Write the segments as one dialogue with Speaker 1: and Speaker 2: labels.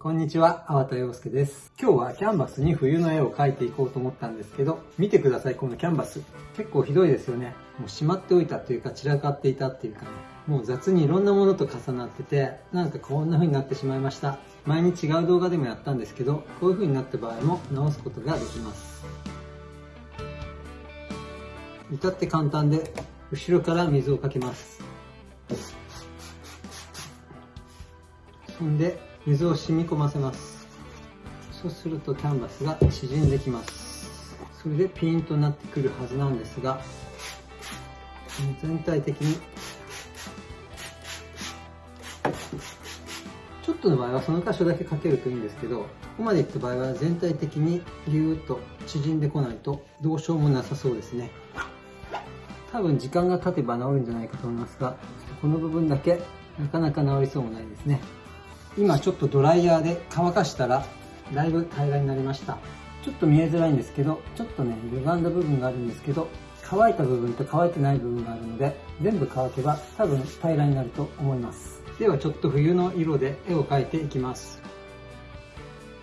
Speaker 1: こんにちは、粟田洋介です。今日はキャンバスに冬の絵を描いていこうと思ったんですけど、見てください、このキャンバス。結構ひどいですよね。もうしまっておいたというか散らかっていたっていうかね、もう雑にいろんなものと重なってて、なんかこんな風になってしまいました。前に違う動画でもやったんですけど、こういう風になった場合も直すことができます。至って簡単で、後ろから水をかけます。そんで、水を染み込ませます。そうするとキャンバスが縮んできます。それでピンとなってくるはずなんですが全体的にちょっとの場合はその箇所だけかけるといいんですけどここまでいった場合は全体的にギューッと縮んでこないとどうしようもなさそうですね。多分時間が経てば治るんじゃないかと思いますがこの部分だけなかなか治りそうもないですね。今ちょっとドライヤーで乾かしたらだいぶ平らになりました。ちょっと見えづらいんですけどちょっとね歪んだ部分があるんですけど乾いた部分と乾いてない部分があるので全部乾けば多分平らになると思います。ではちょっと冬の色で絵を描いていきます。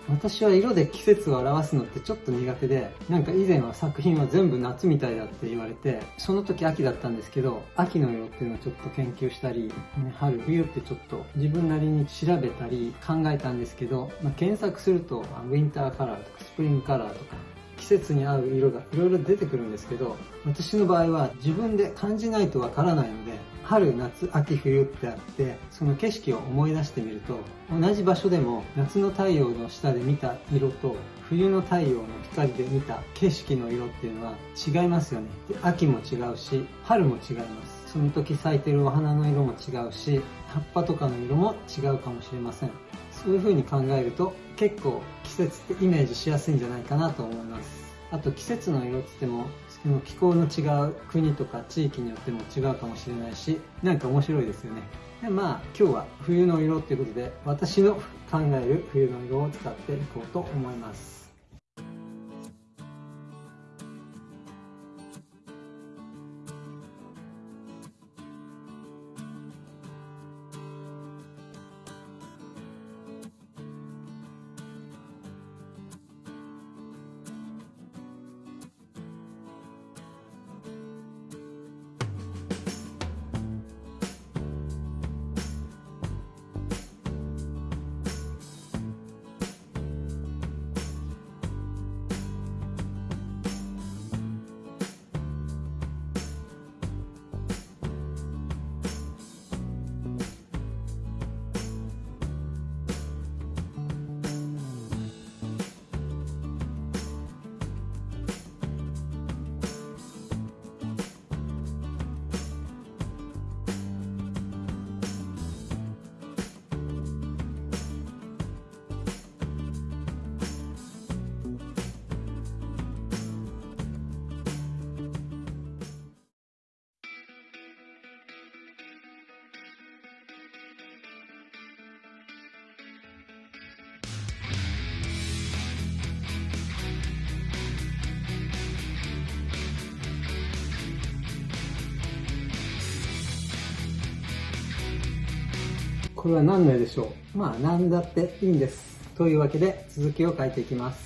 Speaker 1: 私は色で季節を表すのってちょっと苦手で、なんか以前は作品は全部夏みたいだって言われて、その時秋だったんですけど、秋の色っていうのをちょっと研究したり、ね、春、冬ってちょっと自分なりに調べたり考えたんですけど、まあ、検索すると、ウィンターカラーとかスプリングカラーとか、季節に合う色がいろいろ出てくるんですけど、私の場合は自分で感じないとわからないので、春、夏、秋、冬ってあって、その景色を思い出してみると、同じ場所でも夏の太陽の下で見た色と、冬の太陽の光で見た景色の色っていうのは違いますよね。で秋も違うし、春も違います。その時咲いてるお花の色も違うし、葉っぱとかの色も違うかもしれません。そういう風に考えると、結構季節ってイメージしやすいんじゃないかなと思います。あと季節の色って言ってもその気候の違う国とか地域によっても違うかもしれないし何か面白いですよねでまあ今日は冬の色っていうことで私の考える冬の色を使っていこうと思いますこれは何の絵でしょう？まあ何だっていいんです。というわけで続きを書いていきます。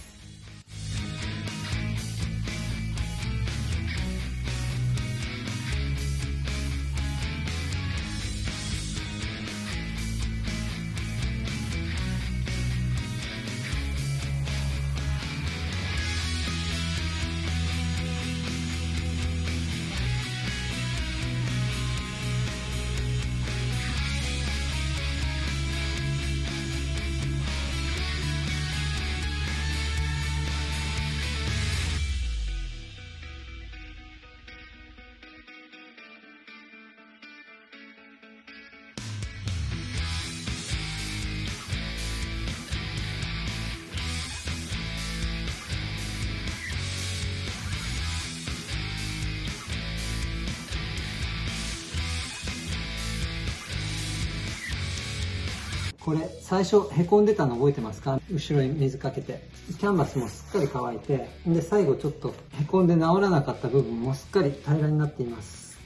Speaker 1: これ最初へこんでたの覚えてますか？後ろに水かけて。キャンバスもすっかり乾いて。で最後ちょっとへこんで治らなかった部分もすっかり平らになっています。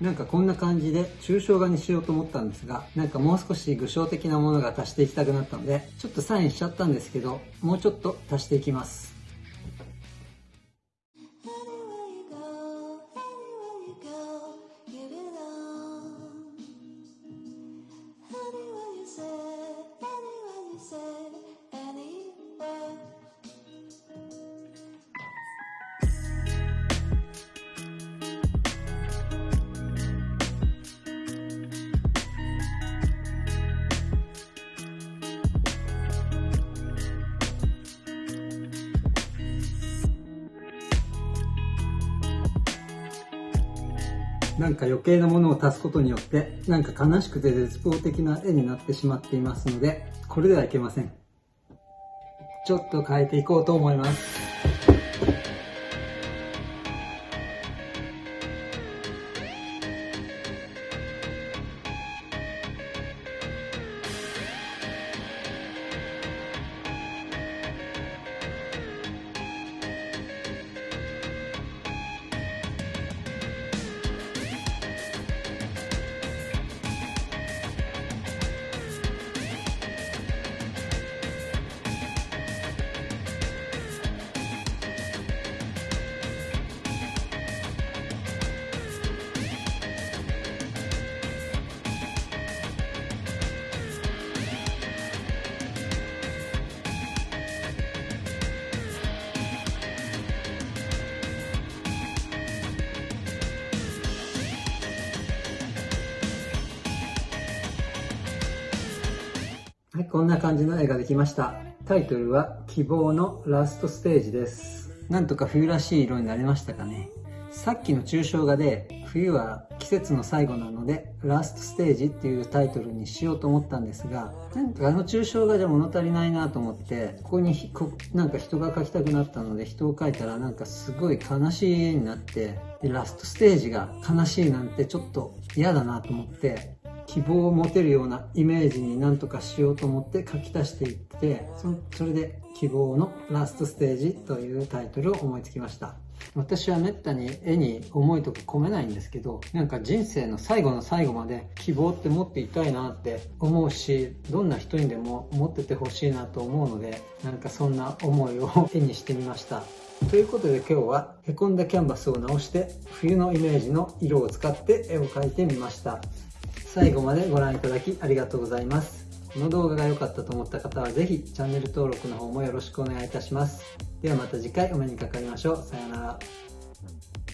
Speaker 1: なんかこんな感じで抽象画にしようと思ったんですが、なんかもう少し具象的なものが足していきたくなったので、ちょっとサインしちゃったんですけど、もうちょっと足していきます。なんか余計なものを足すことによって、なんか悲しくて絶望的な絵になってしまっていますので、これではいけません。ちょっと変えていこうと思います。こんな感じの絵ができました。タイトルは希望のラストステージです。なんとか冬らしい色になりましたかね。さっきの抽象画で冬は季節の最後なのでラストステージっていうタイトルにしようと思ったんですがなんかあの抽象画じゃ物足りないなと思ってここにこなんか人が描きたくなったので人を描いたらなんかすごい悲しい絵になってでラストステージが悲しいなんてちょっと嫌だなと思って希望を持てるようなイメージになんとかしようと思って書き足していってそれで希望のラストステージというタイトルを思いつきました。私はめったに絵に思いとか込めないんですけどなんか人生の最後の最後まで希望って持っていたいなって思うしどんな人にでも持っててほしいなと思うのでなんかそんな思いを絵にしてみました。ということで今日はへこんだキャンバスを直して冬のイメージの色を使って絵を描いてみました。最後までご覧いただきありがとうございます。この動画が良かったと思った方は是非チャンネル登録の方もよろしくお願いいたします。ではまた次回お目にかかりましょう。さようなら。